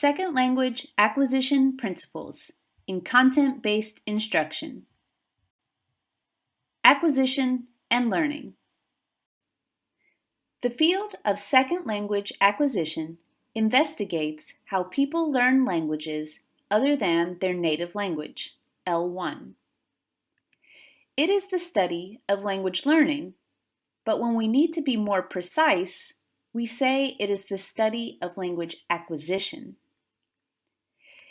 Second Language Acquisition Principles in Content-Based Instruction Acquisition and Learning The field of second language acquisition investigates how people learn languages other than their native language, L1. It is the study of language learning, but when we need to be more precise, we say it is the study of language acquisition.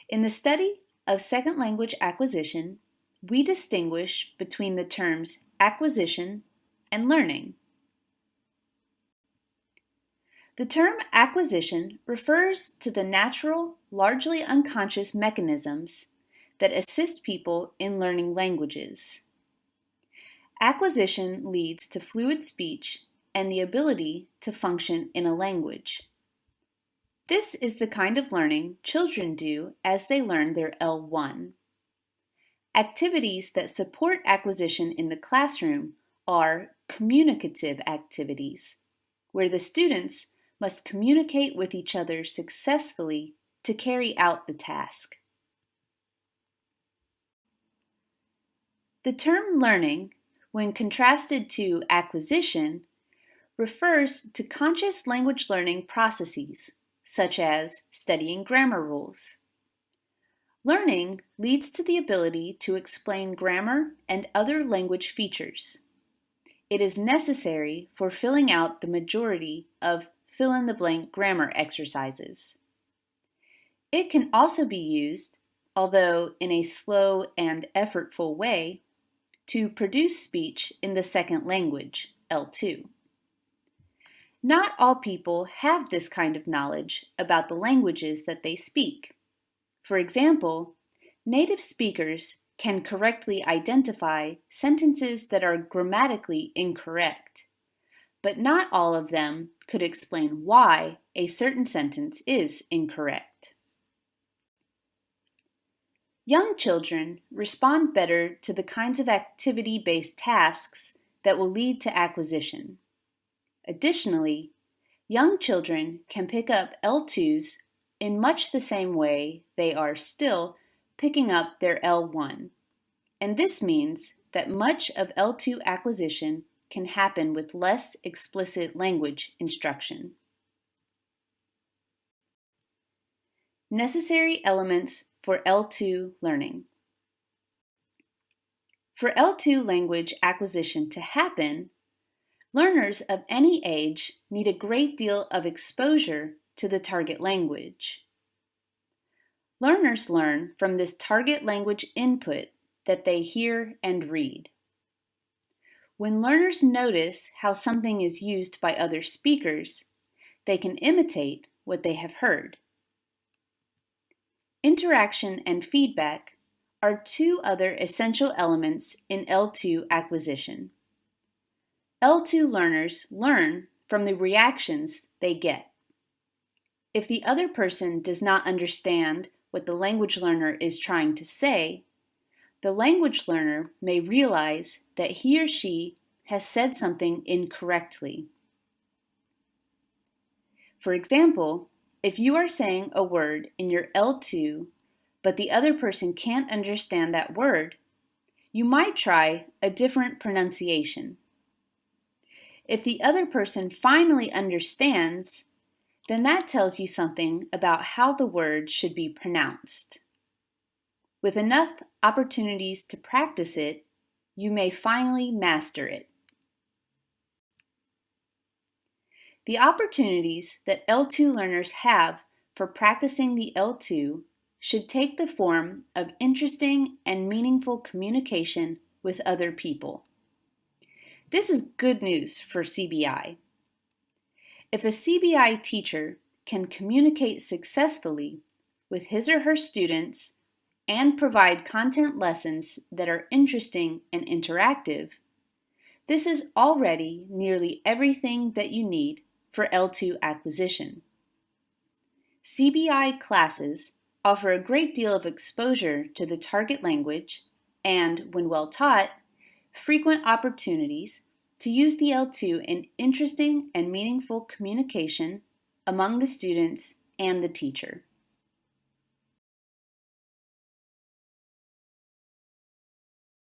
In the study of second language acquisition, we distinguish between the terms acquisition and learning. The term acquisition refers to the natural, largely unconscious mechanisms that assist people in learning languages. Acquisition leads to fluid speech and the ability to function in a language. This is the kind of learning children do as they learn their L1. Activities that support acquisition in the classroom are communicative activities, where the students must communicate with each other successfully to carry out the task. The term learning, when contrasted to acquisition, refers to conscious language learning processes, such as studying grammar rules. Learning leads to the ability to explain grammar and other language features. It is necessary for filling out the majority of fill-in-the-blank grammar exercises. It can also be used, although in a slow and effortful way, to produce speech in the second language, L2. Not all people have this kind of knowledge about the languages that they speak. For example, native speakers can correctly identify sentences that are grammatically incorrect, but not all of them could explain why a certain sentence is incorrect. Young children respond better to the kinds of activity-based tasks that will lead to acquisition. Additionally, young children can pick up L2s in much the same way they are still picking up their L1, and this means that much of L2 acquisition can happen with less explicit language instruction. Necessary elements for L2 learning. For L2 language acquisition to happen, Learners of any age need a great deal of exposure to the target language. Learners learn from this target language input that they hear and read. When learners notice how something is used by other speakers, they can imitate what they have heard. Interaction and feedback are two other essential elements in L2 acquisition. L2 learners learn from the reactions they get. If the other person does not understand what the language learner is trying to say, the language learner may realize that he or she has said something incorrectly. For example, if you are saying a word in your L2, but the other person can't understand that word, you might try a different pronunciation. If the other person finally understands, then that tells you something about how the word should be pronounced. With enough opportunities to practice it, you may finally master it. The opportunities that L2 learners have for practicing the L2 should take the form of interesting and meaningful communication with other people. This is good news for CBI. If a CBI teacher can communicate successfully with his or her students and provide content lessons that are interesting and interactive, this is already nearly everything that you need for L2 acquisition. CBI classes offer a great deal of exposure to the target language and, when well taught, frequent opportunities to use the L2 in interesting and meaningful communication among the students and the teacher.